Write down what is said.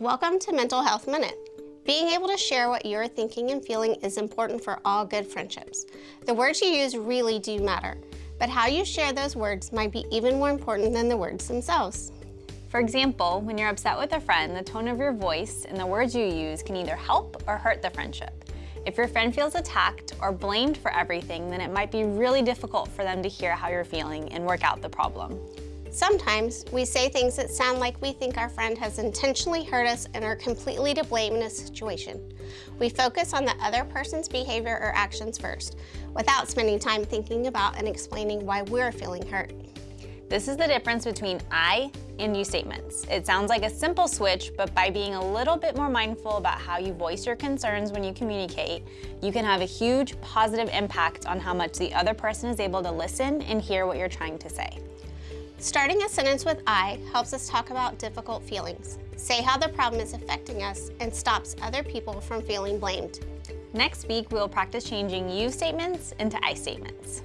Welcome to Mental Health Minute. Being able to share what you're thinking and feeling is important for all good friendships. The words you use really do matter, but how you share those words might be even more important than the words themselves. For example, when you're upset with a friend, the tone of your voice and the words you use can either help or hurt the friendship. If your friend feels attacked or blamed for everything, then it might be really difficult for them to hear how you're feeling and work out the problem. Sometimes we say things that sound like we think our friend has intentionally hurt us and are completely to blame in a situation. We focus on the other person's behavior or actions first, without spending time thinking about and explaining why we're feeling hurt. This is the difference between I and you statements. It sounds like a simple switch, but by being a little bit more mindful about how you voice your concerns when you communicate, you can have a huge positive impact on how much the other person is able to listen and hear what you're trying to say. Starting a sentence with I helps us talk about difficult feelings, say how the problem is affecting us, and stops other people from feeling blamed. Next week, we'll practice changing you statements into I statements.